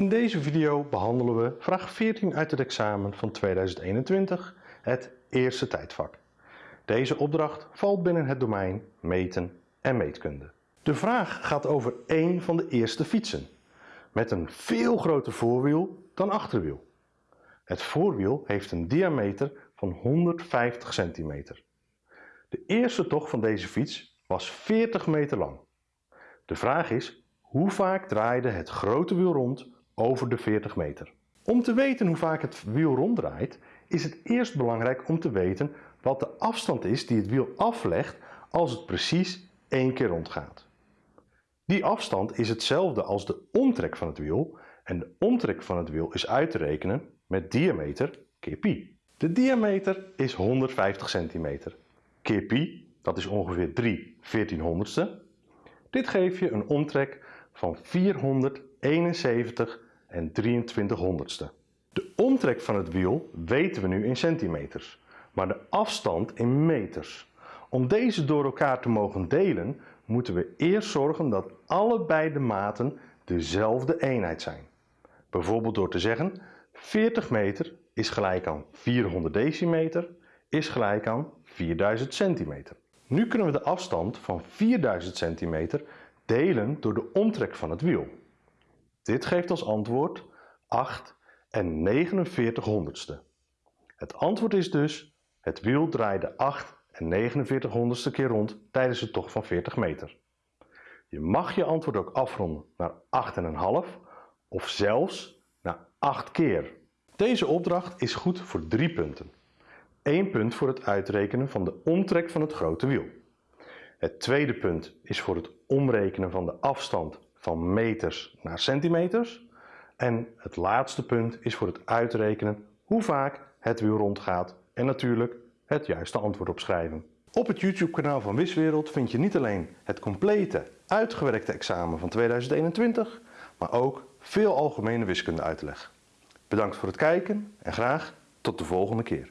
In deze video behandelen we vraag 14 uit het examen van 2021, het eerste tijdvak. Deze opdracht valt binnen het domein meten en meetkunde. De vraag gaat over één van de eerste fietsen, met een veel groter voorwiel dan achterwiel. Het voorwiel heeft een diameter van 150 centimeter. De eerste tocht van deze fiets was 40 meter lang. De vraag is, hoe vaak draaide het grote wiel rond de 40 meter? Om te weten hoe vaak het wiel ronddraait, is het eerst belangrijk om te weten wat de afstand is die het wiel aflegt als het precies één keer rondgaat. Die afstand is hetzelfde als de omtrek van het wiel en de omtrek van het wiel is uit te rekenen met diameter keer pi. De diameter is 150 centimeter. Keer pi, dat is ongeveer 3 1400ste. Dit geeft je een omtrek van 471 en 23 honderdste. De omtrek van het wiel weten we nu in centimeters, maar de afstand in meters. Om deze door elkaar te mogen delen, moeten we eerst zorgen dat allebei de maten dezelfde eenheid zijn. Bijvoorbeeld door te zeggen 40 meter is gelijk aan 400 decimeter is gelijk aan 4000 centimeter. Nu kunnen we de afstand van 4000 centimeter delen door de omtrek van het wiel. Dit geeft als antwoord 8 en 49 honderdste. Het antwoord is dus, het wiel draaide 8 en 49 honderdste keer rond tijdens de tocht van 40 meter. Je mag je antwoord ook afronden naar 8,5 of zelfs naar 8 keer. Deze opdracht is goed voor 3 punten. 1 punt voor het uitrekenen van de omtrek van het grote wiel. Het tweede punt is voor het omrekenen van de afstand van meters naar centimeters. En het laatste punt is voor het uitrekenen hoe vaak het wiel rondgaat en natuurlijk het juiste antwoord opschrijven. Op het YouTube kanaal van Wiswereld vind je niet alleen het complete uitgewerkte examen van 2021, maar ook veel algemene wiskunde uitleg. Bedankt voor het kijken en graag tot de volgende keer.